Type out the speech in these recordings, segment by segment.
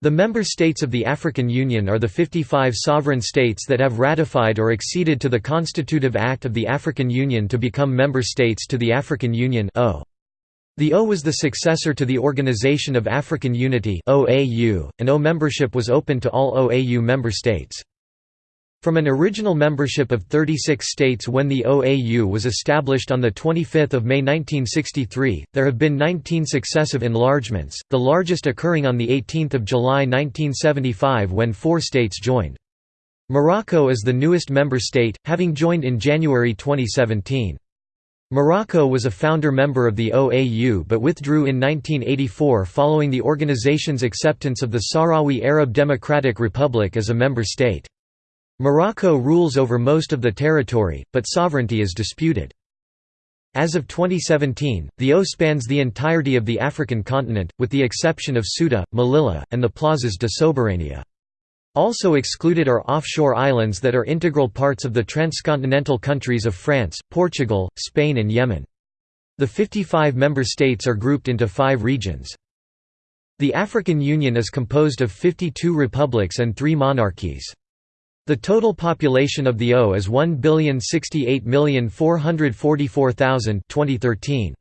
The member states of the African Union are the 55 sovereign states that have ratified or acceded to the Constitutive Act of the African Union to become member states to the African Union o. The O was the successor to the Organization of African Unity and O membership was open to all OAU member states. From an original membership of 36 states when the OAU was established on 25 May 1963, there have been 19 successive enlargements, the largest occurring on 18 July 1975 when four states joined. Morocco is the newest member state, having joined in January 2017. Morocco was a founder member of the OAU but withdrew in 1984 following the organization's acceptance of the Sahrawi Arab Democratic Republic as a member state. Morocco rules over most of the territory, but sovereignty is disputed. As of 2017, the O spans the entirety of the African continent, with the exception of Ceuta, Melilla, and the Plazas de Soberania. Also excluded are offshore islands that are integral parts of the transcontinental countries of France, Portugal, Spain and Yemen. The 55 member states are grouped into five regions. The African Union is composed of 52 republics and three monarchies. The total population of the O is 1,068,444,000 2013.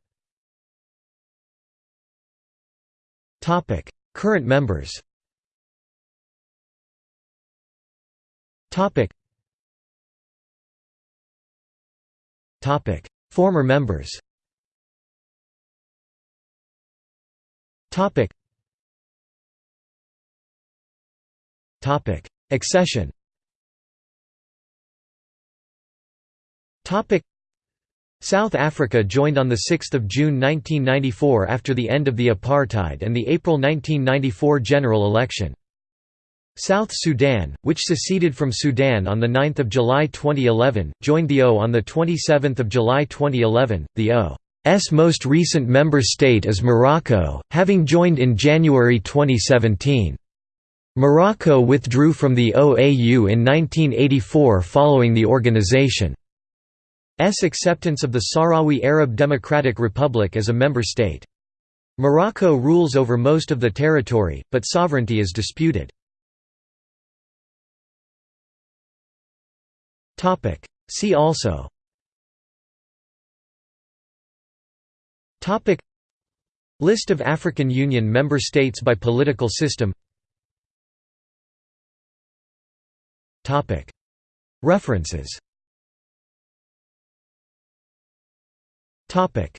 Topic: Current members. Topic. Topic: Former members. Topic. Topic: Accession. South Africa joined on 6 June 1994 after the end of the apartheid and the April 1994 general election. South Sudan, which seceded from Sudan on 9 July 2011, joined the O on 27 July 2011. The O's most recent member state is Morocco, having joined in January 2017. Morocco withdrew from the OAU in 1984 following the organization. S. Acceptance of the Sahrawi Arab Democratic Republic as a member state. Morocco rules over most of the territory, but sovereignty is disputed. See also. List of African Union member states by political system. References Topic